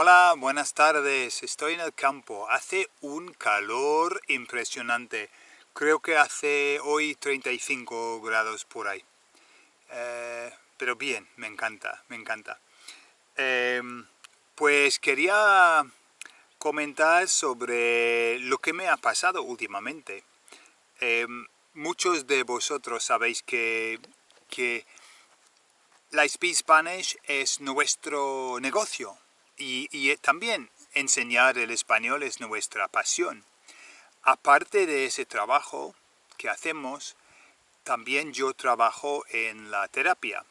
Hola, buenas tardes. Estoy en el campo. Hace un calor impresionante. Creo que hace hoy 35 grados por ahí. Eh, pero bien, me encanta, me encanta. Em, pues quería comentar sobre lo que me ha pasado últimamente. Em, muchos de vosotros sabéis que, que la Speed Spanish es nuestro negocio y, también enseñar el español es nuestra pasión. Aparte de ese trabajo que hacemos, también yo trabajo en la terapia.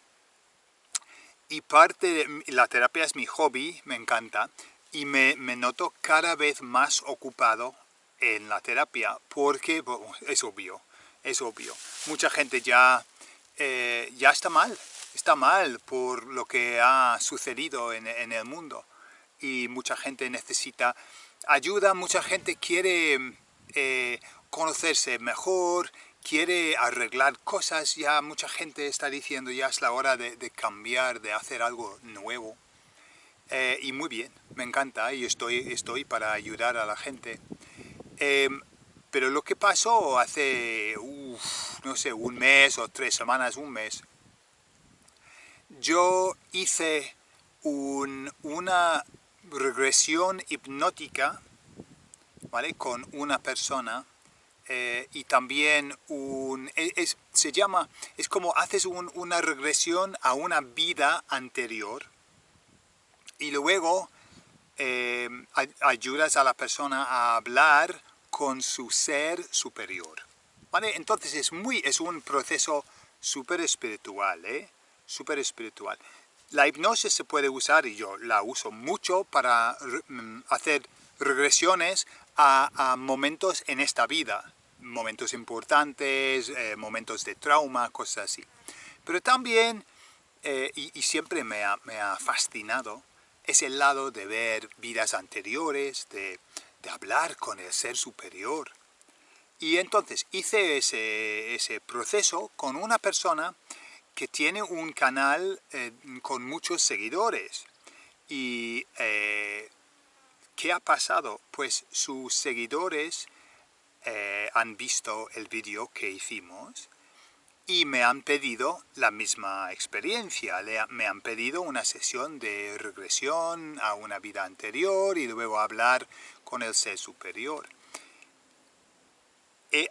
Y parte de la terapia es mi hobby, me encanta, y me, noto cada vez más ocupado en la terapia, porque es obvio, es obvio. Mucha gente ya, eh, ya está mal, está mal por lo que ha sucedido en el mundo y mucha gente necesita ayuda, mucha gente quiere eh, conocerse mejor, quiere arreglar cosas, ya mucha gente está diciendo ya es la hora de, cambiar, de hacer algo nuevo. Eh, y muy bien, me encanta y estoy, estoy para ayudar a la gente. Em, pero lo que pasó hace, no sé, un mes o tres semanas, un mes, yo hice un, una regresión hipnótica ¿vale? con una persona eh, y también un, e, se llama, es como haces una regresión a una vida anterior y luego eh, ayudas a la persona a hablar con su ser superior. ¿vale? Entonces es, muy, es un proceso súper espiritual, ¿eh? súper espiritual. La hipnosis se puede usar, y yo la uso mucho, para mm, hacer regresiones a, momentos en esta vida, momentos importantes, eh, momentos de trauma, cosas así. Pero también, eh, y, siempre me ha, fascinado, es el lado de ver vidas anteriores, de, hablar con el ser superior. Y entonces hice ese proceso con una persona que tiene un canal eh, con muchos seguidores. ¿Y eh, qué ha pasado? Pues sus seguidores eh, han visto el vídeo que hicimos y me han pedido la misma experiencia. me han pedido una sesión de regresión a una vida anterior y luego hablar con el ser superior.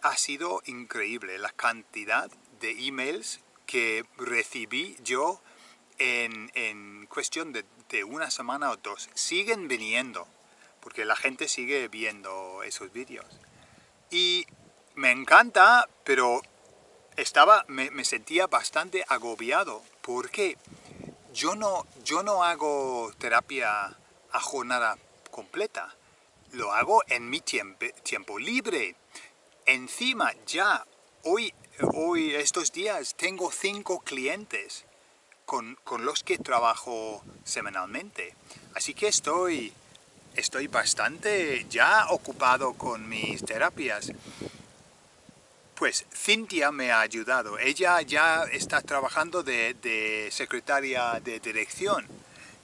ha sido increíble la cantidad de emails que recibí yo en, cuestión de, una semana o dos. Siguen viniendo, porque la gente sigue viendo esos vídeos. Y me encanta, pero estaba, me, sentía bastante agobiado, porque yo no, yo no hago terapia a jornada completa, lo hago en mi tiempo, tiempo libre. Encima ya hoy hoy, estos días, tengo cinco clientes con, los que trabajo semanalmente. Así que estoy, estoy bastante ya ocupado con mis terapias. Pues Cintia me ha ayudado. Ella ya está trabajando de, secretaria de dirección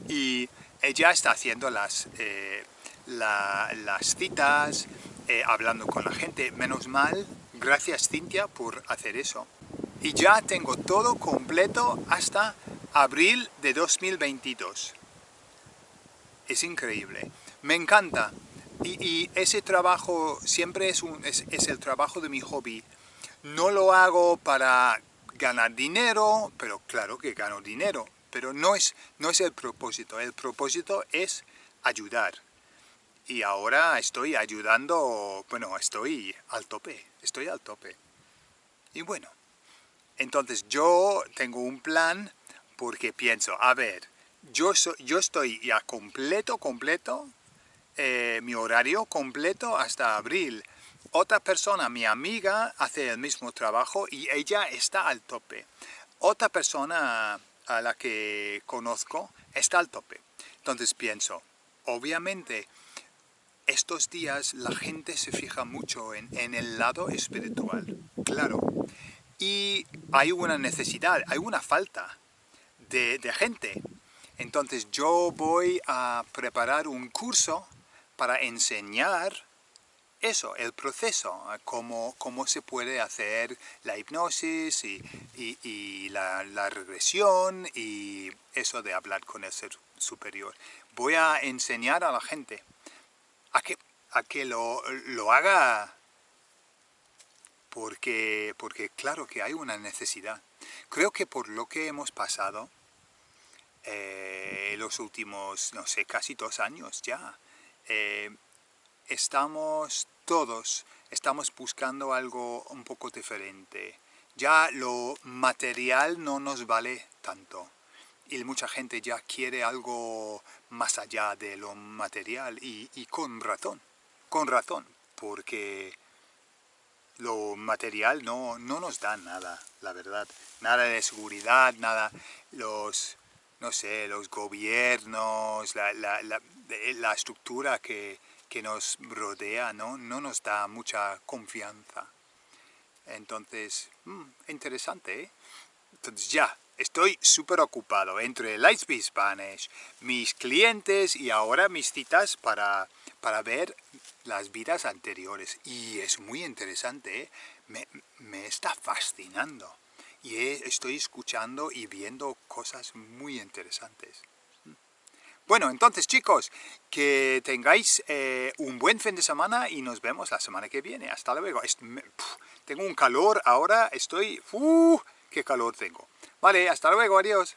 y ella está haciendo las, eh, las citas, eh, hablando con la gente. Menos mal Gracias Cintia por hacer eso. Y ya tengo todo completo hasta abril de 2022. Es increíble. Me encanta. Y, ese trabajo siempre es, un, es, el trabajo de mi hobby. No lo hago para ganar dinero, pero claro que gano dinero. Pero no es, no es el propósito. El propósito es ayudar y ahora estoy ayudando, bueno, estoy al tope, estoy al tope. Y bueno, entonces yo tengo un plan porque pienso, a ver, yo, yo estoy ya completo, completo, eh, mi horario completo hasta abril. Otra persona, mi amiga, hace el mismo trabajo y ella está al tope. Otra persona a la que conozco está al tope. Entonces pienso, obviamente, estos días la gente se fija mucho en, el lado espiritual, claro. Y hay una necesidad, hay una falta de, gente. Entonces yo voy a preparar un curso para enseñar eso, el proceso, cómo, cómo se puede hacer la hipnosis y, la, regresión y eso de hablar con el ser superior. Voy a enseñar a la gente a que, a que lo, haga porque, porque claro que hay una necesidad. Creo que por lo que hemos pasado eh, los últimos, no sé, casi dos años ya, eh, estamos todos estamos buscando algo un poco diferente. Ya lo material no nos vale tanto. Y mucha gente ya quiere algo más allá de lo material y, con razón. Con razón, porque lo material no, no nos da nada, la verdad. Nada de seguridad, nada, los, no sé, los gobiernos, la, la, la, la estructura que, que nos rodea ¿no? no nos da mucha confianza. Entonces, mm, interesante, ¿eh? Entonces ya, estoy súper ocupado entre Lightspeed Spanish, mis clientes y ahora mis citas para, para ver las vidas anteriores. Y es muy interesante, ¿eh? me, me, está fascinando. Y estoy escuchando y viendo cosas muy interesantes. Bueno, entonces chicos, que tengáis eh, un buen fin de semana y nos vemos la semana que viene. Hasta luego. tengo un calor ahora, estoy... ¡Uh! ¡Qué calor tengo! Vale, hasta luego, adiós.